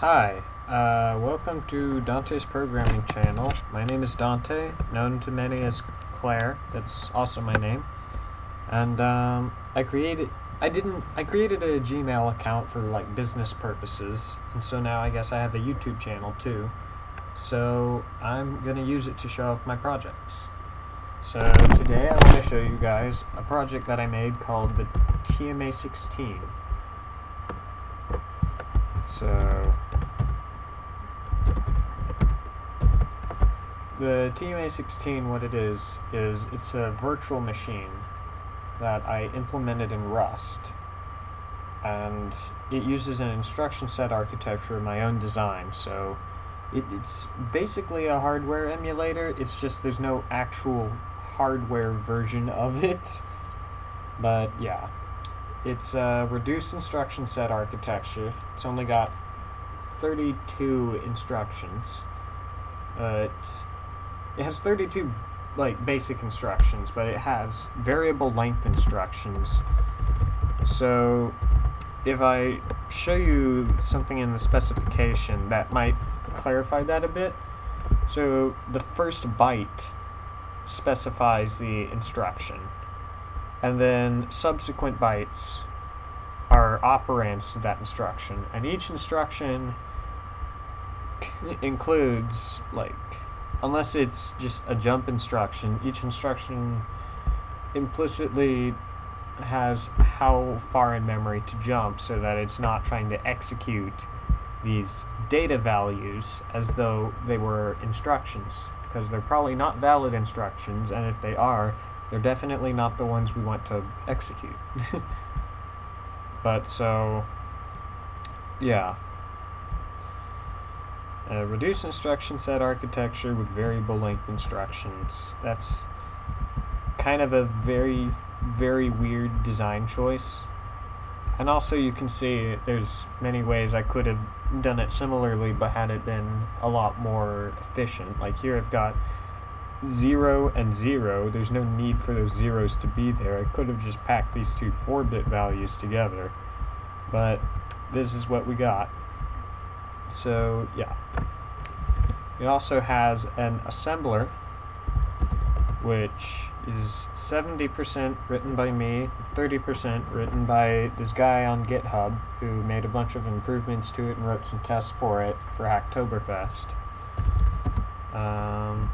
Hi, uh, welcome to Dante's programming channel. My name is Dante, known to many as Claire. That's also my name. And um, I created, I didn't, I created a Gmail account for like business purposes, and so now I guess I have a YouTube channel too. So I'm gonna use it to show off my projects. So today I want to show you guys a project that I made called the TMA16. So the TMA16, what it is, is it's a virtual machine that I implemented in Rust. And it uses an instruction set architecture of my own design, so it, it's basically a hardware emulator, it's just there's no actual hardware version of it. But yeah, it's a reduced instruction set architecture. It's only got 32 instructions. Uh, it has 32 like basic instructions, but it has variable length instructions. So if I show you something in the specification that might clarify that a bit. So the first byte specifies the instruction, and then subsequent bytes are operands to that instruction, and each instruction includes like unless it's just a jump instruction, each instruction implicitly has how far in memory to jump so that it's not trying to execute these data values as though they were instructions. Because they're probably not valid instructions and if they are they're definitely not the ones we want to execute but so yeah a reduced instruction set architecture with variable length instructions. That's kind of a very, very weird design choice. And also you can see there's many ways I could have done it similarly but had it been a lot more efficient. Like here I've got 0 and 0. There's no need for those zeros to be there. I could have just packed these two 4-bit values together. But this is what we got. So yeah. It also has an assembler, which is 70% written by me, 30% written by this guy on GitHub who made a bunch of improvements to it and wrote some tests for it for Hacktoberfest. Um,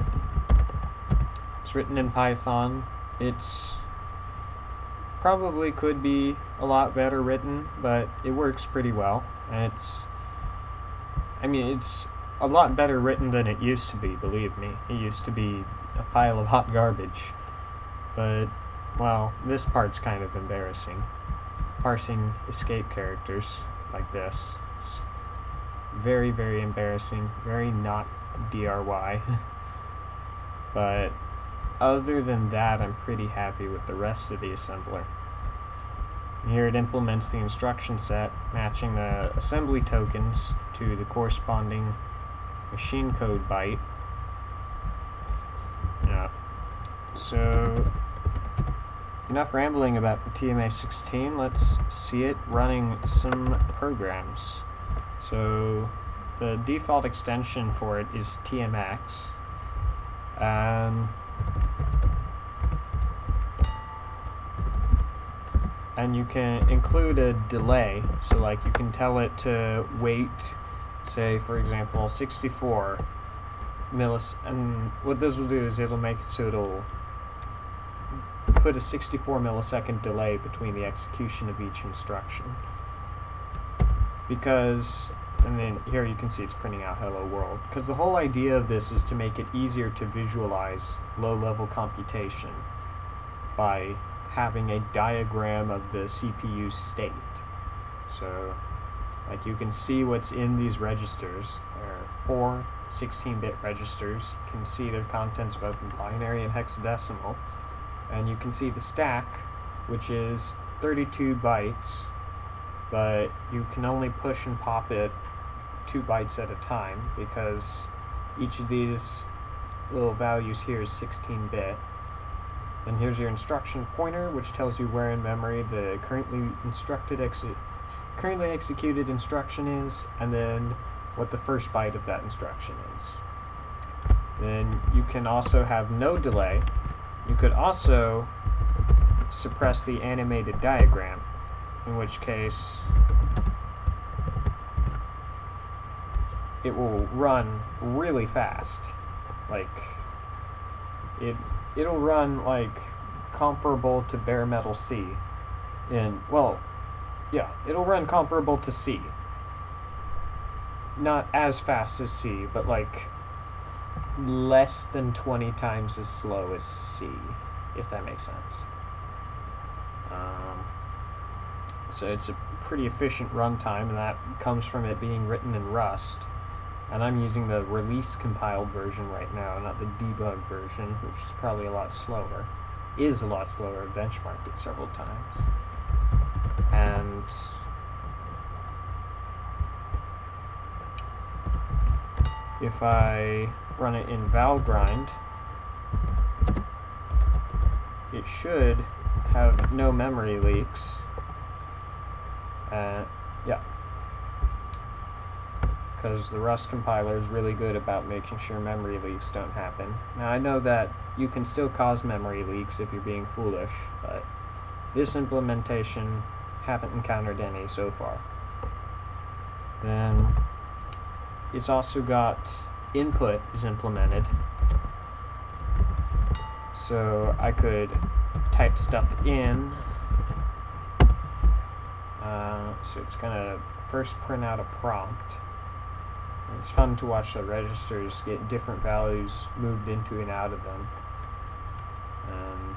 written in Python. It's probably could be a lot better written, but it works pretty well. And it's I mean, it's a lot better written than it used to be, believe me. It used to be a pile of hot garbage. But, well, this part's kind of embarrassing. Parsing escape characters like this. It's very, very embarrassing. Very not DRY. but, other than that, I'm pretty happy with the rest of the assembler. Here it implements the instruction set, matching the assembly tokens to the corresponding machine code byte. Yeah. So, enough rambling about the TMA16, let's see it running some programs. So, the default extension for it is TMX. And um, and you can include a delay so like you can tell it to wait say for example 64 millis and what this will do is it'll make it so it'll put a 64 millisecond delay between the execution of each instruction because and then here you can see it's printing out hello world because the whole idea of this is to make it easier to visualize low level computation by having a diagram of the CPU state. So, like you can see what's in these registers. There are four 16-bit registers. You can see their contents both in binary and hexadecimal. And you can see the stack, which is 32 bytes, but you can only push and pop it two bytes at a time because each of these little values here is 16-bit. And here's your instruction pointer, which tells you where in memory the currently instructed exit currently executed instruction is, and then what the first byte of that instruction is. Then you can also have no delay. You could also suppress the animated diagram, in which case it will run really fast. Like it it'll run like comparable to bare metal C. In well, yeah, it'll run comparable to C. Not as fast as C, but like less than 20 times as slow as C, if that makes sense. Um, so it's a pretty efficient runtime, and that comes from it being written in Rust. And I'm using the release compiled version right now, not the debug version, which is probably a lot slower. Is a lot slower. I've benchmarked it several times. And if I run it in Valgrind, it should have no memory leaks. Uh, yeah. Because the Rust compiler is really good about making sure memory leaks don't happen. Now I know that you can still cause memory leaks if you're being foolish, but this implementation haven't encountered any so far. Then it's also got input is implemented. So I could type stuff in. So it's going to first print out a prompt. It's fun to watch the registers get different values moved into and out of them. Um,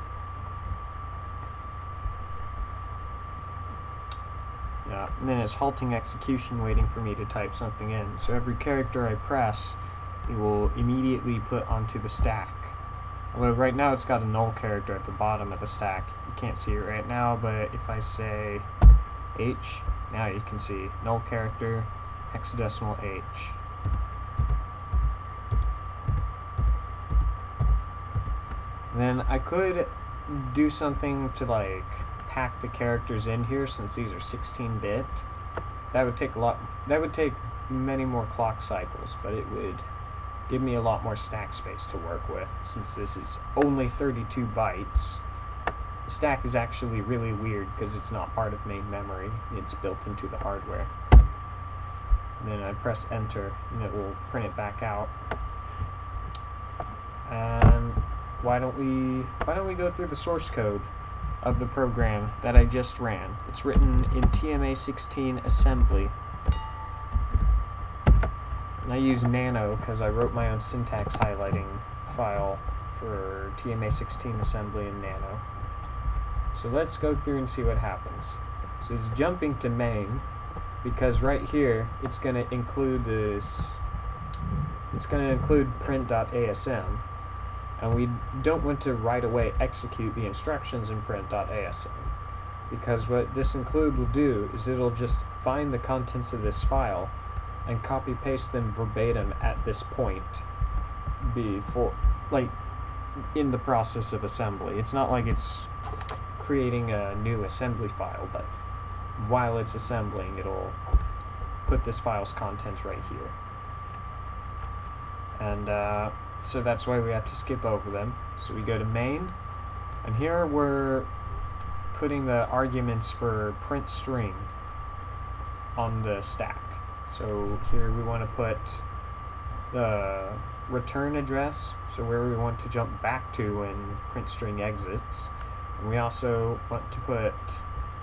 yeah, and then it's halting execution waiting for me to type something in. So every character I press, it will immediately put onto the stack. Although right now it's got a null character at the bottom of the stack. You can't see it right now, but if I say H, now you can see null character, hexadecimal H. Then I could do something to like pack the characters in here since these are 16 bit. That would take a lot that would take many more clock cycles, but it would give me a lot more stack space to work with since this is only 32 bytes. Stack is actually really weird because it's not part of main memory. It's built into the hardware. And then I press enter and it will print it back out. And why don't we why don't we go through the source code of the program that I just ran. It's written in TMA16 assembly. And I use Nano because I wrote my own syntax highlighting file for TMA16 assembly in Nano. So let's go through and see what happens. So it's jumping to main because right here it's going to include this it's going to include print.asm and we don't want to right away execute the instructions in print.asm because what this include will do is it'll just find the contents of this file and copy paste them verbatim at this point before like in the process of assembly it's not like it's creating a new assembly file but while it's assembling it'll put this file's contents right here. And uh, so that's why we have to skip over them. So we go to main and here we're putting the arguments for print string on the stack. So here we want to put the return address, so where we want to jump back to when print string exits. And we also want to put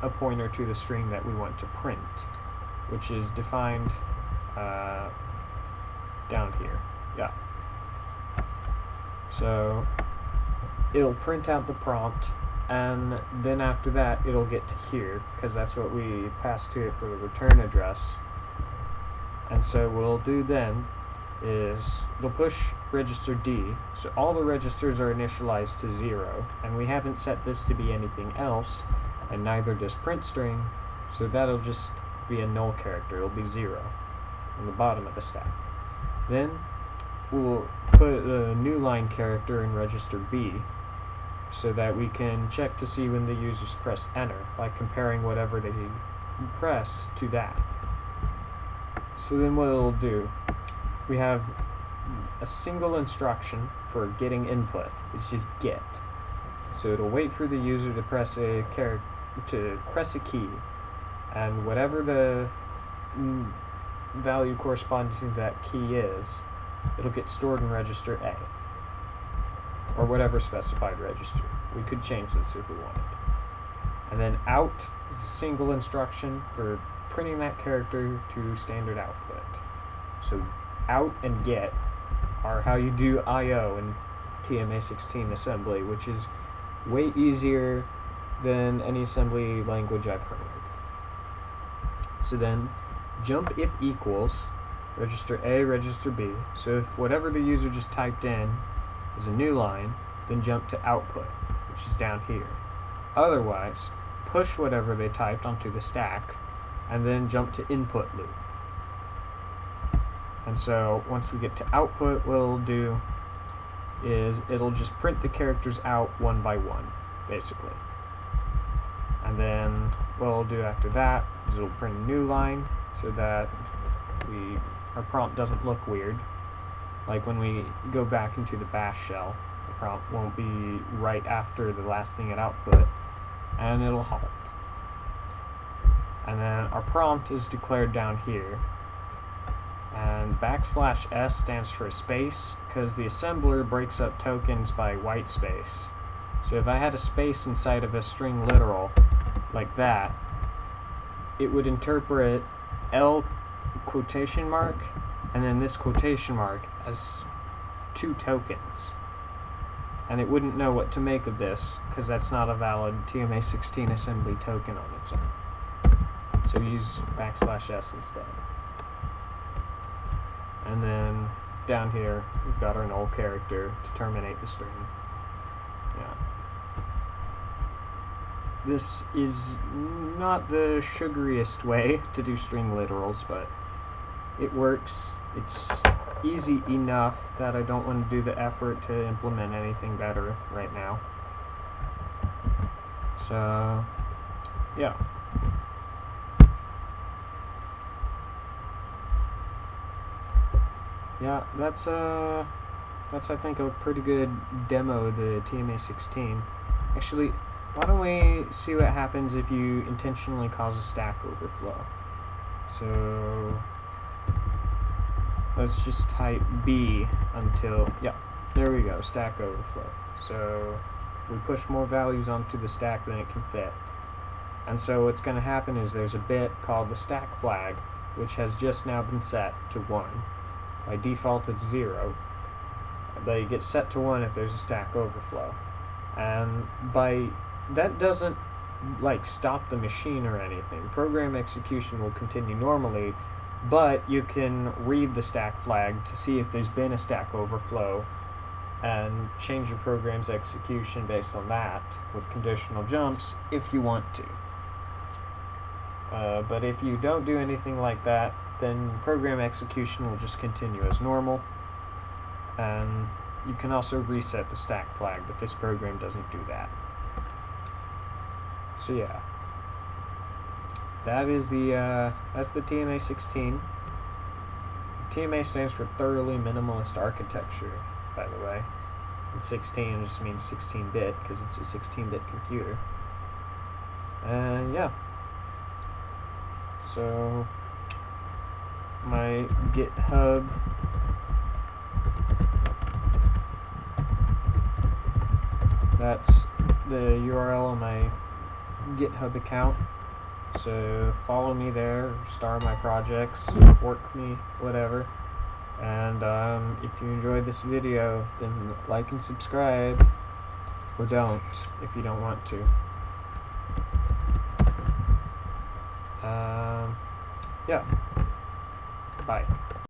a pointer to the string that we want to print, which is defined uh, down here. Yeah. So it'll print out the prompt and then after that it'll get to here because that's what we passed to it for the return address and so we'll do then is they'll push register D, so all the registers are initialized to zero, and we haven't set this to be anything else, and neither does print string, so that'll just be a null character, it'll be zero on the bottom of the stack. Then we'll put a new line character in register B, so that we can check to see when the users pressed enter by comparing whatever they pressed to that. so then what it'll do, we have a single instruction for getting input. It's just get. So it'll wait for the user to press a to press a key, and whatever the value corresponding to that key is, it'll get stored in register A, or whatever specified register. We could change this if we wanted. And then out is a single instruction for printing that character to standard output. So out and get are how you do I/O in TMA16 assembly, which is way easier than any assembly language I've heard of. So then jump if equals register A, register B. So if whatever the user just typed in is a new line, then jump to output, which is down here. Otherwise, push whatever they typed onto the stack and then jump to input loop. And so once we get to output, what it'll do is it'll just print the characters out one by one, basically. And then what it'll do after that is it'll print a new line so that we our prompt doesn't look weird. Like when we go back into the bash shell, the prompt won't be right after the last thing it output, and it'll halt. And then our prompt is declared down here. And backslash S stands for a space, because the assembler breaks up tokens by white space. So if I had a space inside of a string literal, like that, it would interpret L quotation mark and then this quotation mark as two tokens. And it wouldn't know what to make of this because that's not a valid TMA16 assembly token on its own. So use backslash s instead. And then down here we've got our null character to terminate the string. Yeah. This is not the sugariest way to do string literals, but it works. It's easy enough that I don't want to do the effort to implement anything better right now. So, yeah. Yeah, that's uh that's I think a pretty good demo of the TMA16. Actually, why don't we see what happens if you intentionally cause a stack overflow? So let's just type B until, yeah, there we go, stack overflow. So we push more values onto the stack than it can fit. And so what's going to happen is there's a bit called the stack flag, which has just now been set to 1. By default it's 0. They get set to 1 if there's a stack overflow. And by that doesn't like stop the machine or anything. Program execution will continue normally, but you can read the stack flag to see if there's been a stack overflow and change your program's execution based on that with conditional jumps if you want to. Uh, but if you don't do anything like that, then program execution will just continue as normal. And you can also reset the stack flag, but this program doesn't do that. So yeah, that is the uh, that's the TMA 16. TMA stands for Thoroughly Minimalist Architecture, by the way. And 16 just means 16-bit because it's a 16-bit computer. And yeah. So my GitHub that's the URL of my GitHub account. So follow me there, star my projects, fork me, whatever. And um, if you enjoyed this video, then like and subscribe. Or don't, if you don't want to. Um, yeah. Bye.